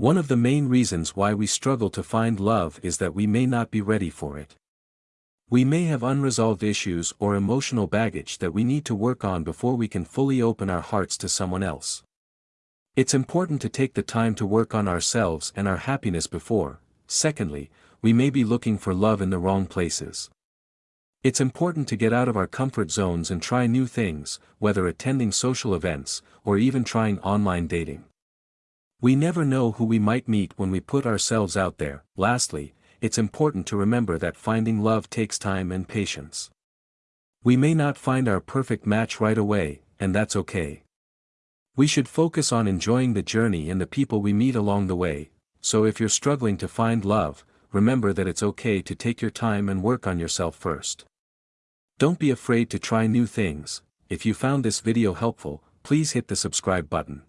One of the main reasons why we struggle to find love is that we may not be ready for it. We may have unresolved issues or emotional baggage that we need to work on before we can fully open our hearts to someone else. It's important to take the time to work on ourselves and our happiness before, secondly, we may be looking for love in the wrong places. It's important to get out of our comfort zones and try new things, whether attending social events, or even trying online dating. We never know who we might meet when we put ourselves out there. Lastly, it's important to remember that finding love takes time and patience. We may not find our perfect match right away, and that's okay. We should focus on enjoying the journey and the people we meet along the way, so if you're struggling to find love, remember that it's okay to take your time and work on yourself first. Don't be afraid to try new things, if you found this video helpful, please hit the subscribe button.